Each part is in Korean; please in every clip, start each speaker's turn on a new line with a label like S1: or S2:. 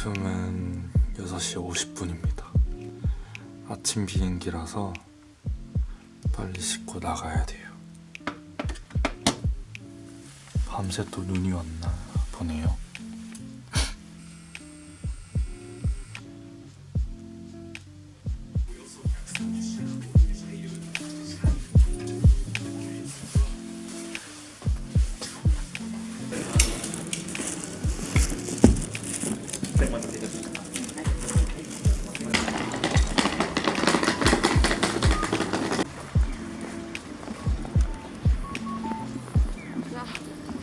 S1: 지금은 6시 50분입니다. 아침 비행기라서 빨리 씻고 나가야 돼요. 밤새 또 눈이 왔나 보네요.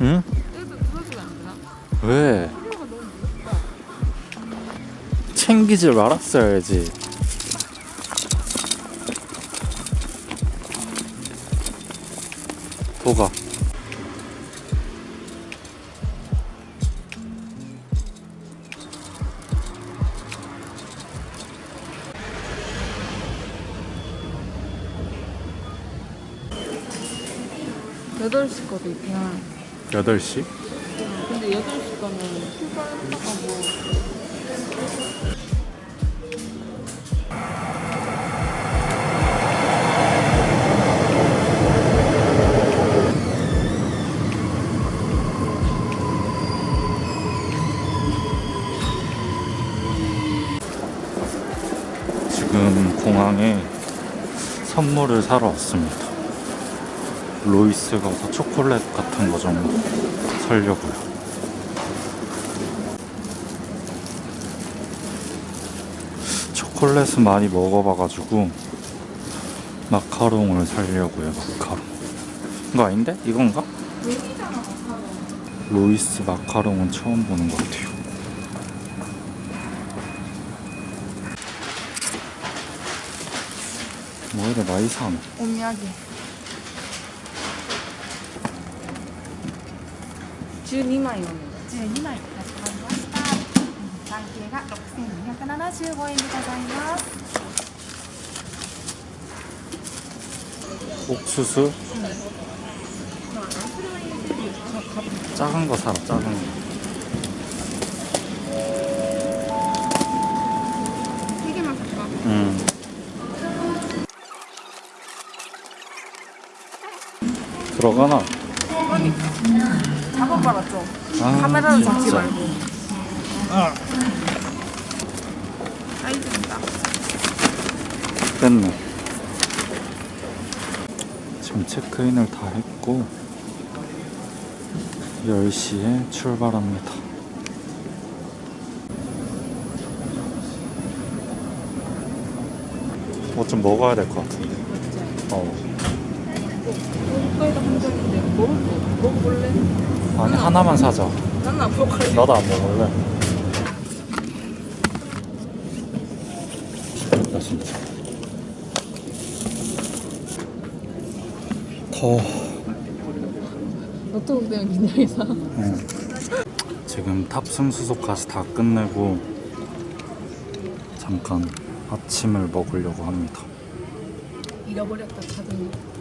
S1: 응? 왜? 챙기질 말았어야지. 도가.
S2: 여덟 시 거도 있구나.
S1: 8시?
S2: 근데 여덟 시 거는 출발하고 뭐
S1: 지금 공항에 선물을 사러 왔습니다. 로이스 가서 초콜릿 같은 거좀 사려고요. 초콜릿은 많이 먹어봐가지고 마카롱을 사려고요. 마카롱. 이거 아닌데? 이건가? 로이스 마카롱은 처음 보는 것 같아요. 뭐 이래 많이 사노?
S2: 오미야기. 12枚お願い
S3: 12枚かしこまりました単形が6275円でございます
S1: 옥수수? 작은 거 사라 작은 거
S2: 세 개만 살까?
S1: 음. 들어가나?
S2: 잡아봐라 좀.
S1: 아,
S2: 카메라를 잡지
S1: 진짜.
S2: 말고. 사이즈입니다.
S1: 됐네 지금 체크인을 다 했고 10시에 출발합니다 뭐 좀 먹어야 될 것 같은데 어.
S2: 국가에다 한 적인데 먹을 거 먹어볼래?
S1: 아니 하나만 사자
S2: 나는 안 먹을래.
S1: 나도 안 먹을래. 나 진짜. 더워.
S2: 노트북 때문에 긴장해서.
S1: 응. 지금 탑승 수속까지 다 끝내고 잠깐 아침을 먹으려고 합니다.
S2: 잃어버렸다 노트북.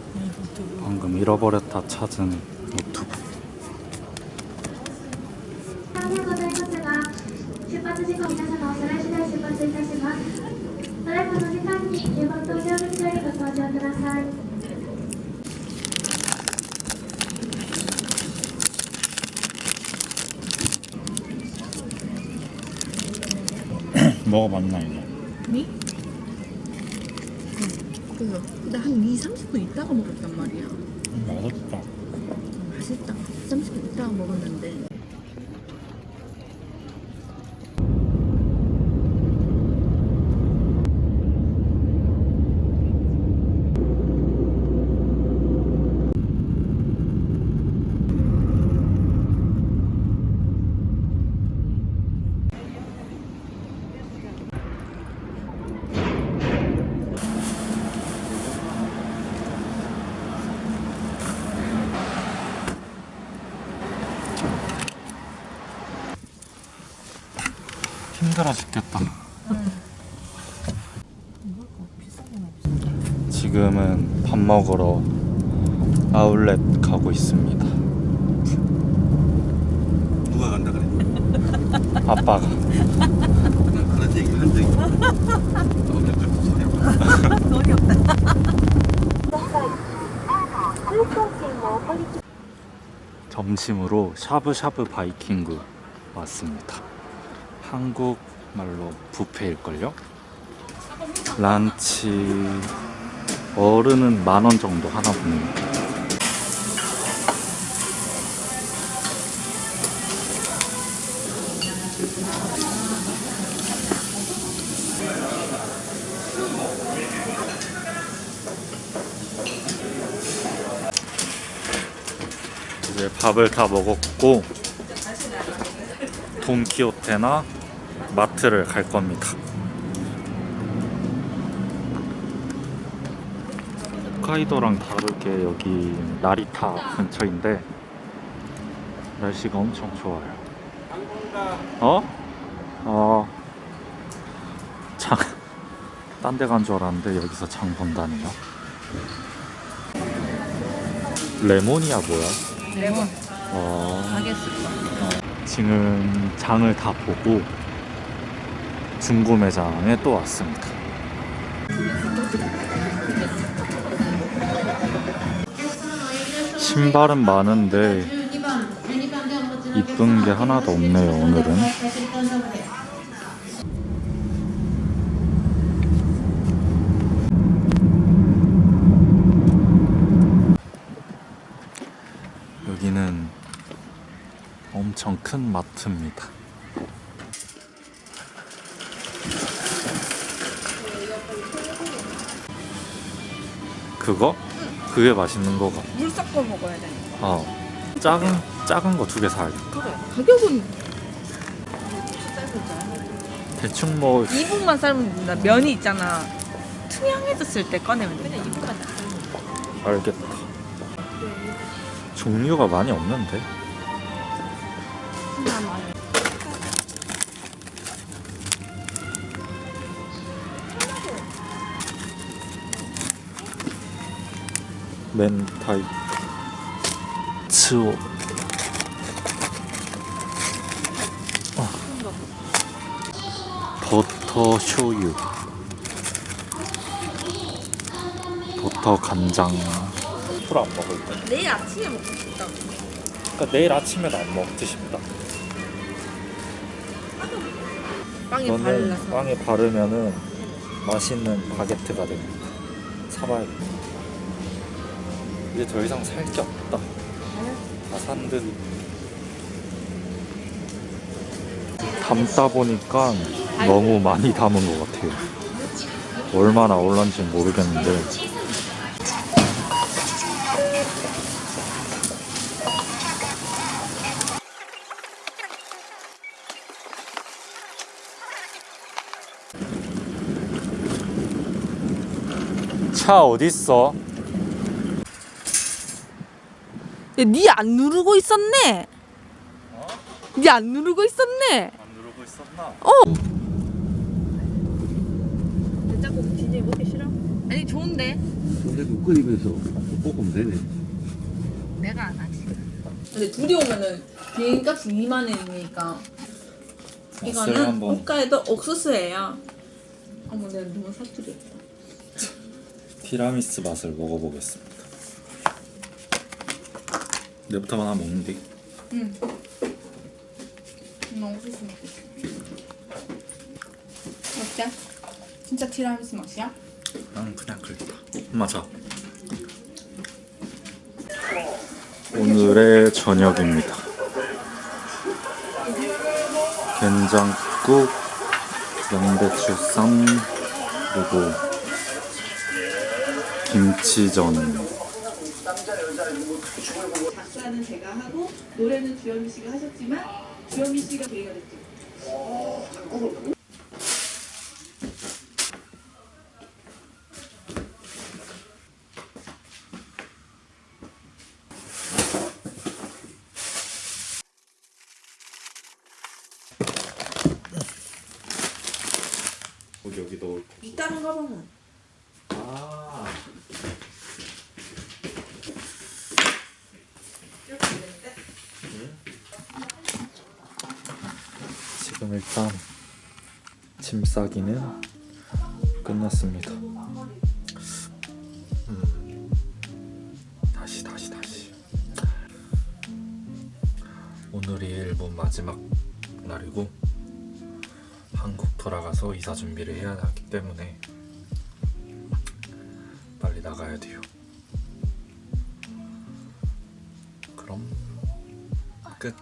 S1: 방금 잃어버렸다 찾은 노트북 먹어봤나 이거?
S2: 미? 그래서 근데 한 2, 30분 있다가 먹었단 말이야.
S1: 맛없다.
S2: 맛있다. 30분 있다가 먹었는데.
S1: 힘들어 죽겠다. 지금은 밥 먹으러 아울렛 가고 있습니다.
S4: 누가 간다 그래?
S1: 아빠가
S2: 돈이 없다.
S1: 점심으로 샤브샤브 바이킹구 왔습니다. 한국 말로 뷔페일걸요? 란치 어른은 만 원 정도 하나 보네요. 이제 밥을 다 먹었고 돈키호테나 마트를 갈 겁니다. 홋카이도랑 다르게 여기 나리타 근처인데 날씨가 엄청 좋아요. 어? 어. 장, 딴 데 간 줄 알았는데 여기서 장 본다니요. 레모니아 뭐야?
S2: 레몬
S1: 어,
S2: 가겠어.
S1: 지금 장을 다 보고 중구 매장에 또 왔습니다. 신발은 많은데 이쁜 게 하나도 없네요 오늘은. 여기는 엄청 큰 마트입니다. 그거? 그게 맛있는 거가.
S2: 물 섞어 먹어야 되니까.
S1: 어. 작은 작은 거 두 개 사야겠다.
S2: 그래. 가격은
S1: 대충 뭐
S2: 2분만 삶으면 된다. 면이 있잖아. 투명해졌을 때 꺼내면 돼. 그냥 2분만 다
S1: 알겠다. 종류가 많이 없는데. 멘타이 츠오 어. 버터 쇼유 버터 간장 술 안 먹을 때
S2: 내일 아침에 먹고 싶다.
S1: 그러니까 내일 아침에도 안 먹고 싶다
S2: 빵에 발라서.
S1: 빵에 바르면은 맛있는 바게트가 됩니다. 사봐야겠다. 이제 더 이상 살 게 없다. 다산 듯. 담다 보니까 너무 많이 담은 것 같아요. 얼마나 올란지 모르겠는데. 차 어딨어?
S2: 니안 누르고 있었네. 니안 누르고 있었네.
S1: 안 누르고 있었나?
S2: 냉장고 진짜 먹기 싫어? 아니 좋은데.
S4: 근데 그 끓이면서 볶으면 되네.
S2: 내가 안 하지. 근데 둘이 오면은 비행값이 2만 원이니까 이거는
S1: 한번
S2: 옥가에도 옥수수예요. 어머 내가 너무 사투리했다.
S1: 티라미수 맛을 먹어보겠습니다. 내부터만 하나 먹는 데
S2: 응. 나 옥수수 먹고 싶어. 어때? 진짜 티라미수 맛이야?
S1: 나는 그냥 그랬다. 맞아. 오늘의 저녁입니다. 된장국, 양배추 쌈, 그리고 김치전.
S5: 작사는 제가 하고 노래는 주현미 씨가 하셨지만 주현미 씨가 계기가 됐죠.
S1: 여기 여기 넣을 거.
S2: 이따른 가방은
S1: 아. 지금 일단 짐 싸기는 끝났습니다. 음, 다시 다시 다시. 오늘이 일본 마지막 날이고 한국 돌아가서 이사 준비를 해야 하기 때문에 빨리 나가야 돼요. 그럼 끝.